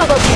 Bravo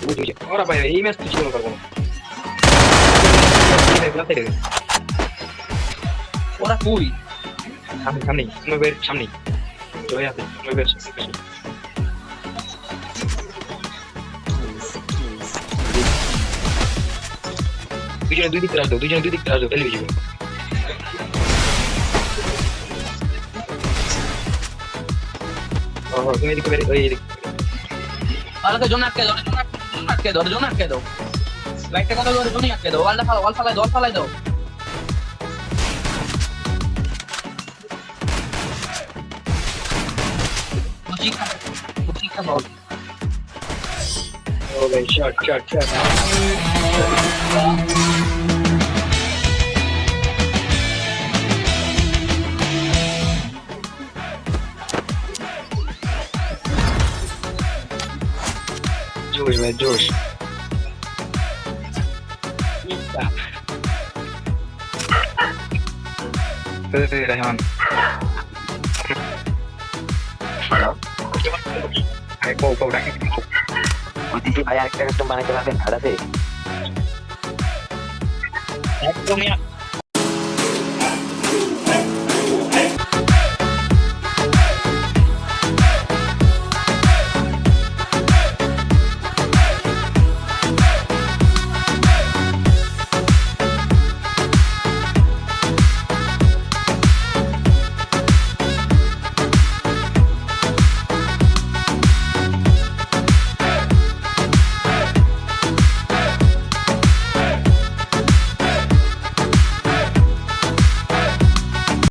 ওই যে, ওরা ভাই এই ম্যাচ তো ছিল পারব না ওরা কই সামনে সামনে নবের সামনে জয় আছে নবের দুজনে দুই দিক থেকে আসবে দুজনে দুই দিক থেকে আসবে ও তুমি এদিকে বেরে ওই এদিকে ওরাকে জোন আটকে জোন আটকে দাও জোন আটকে দাও। লাইটটা কথা ধরে জোনই আটকে দাও? ওয়ালটা ফালা ওয়াল ফালাই দাও। ফালাই দাও Oh, they shot, shot, ভাই on. ভাই আরেকটা কাস্টম বানাইতে পারবেন খাটাতে একদমই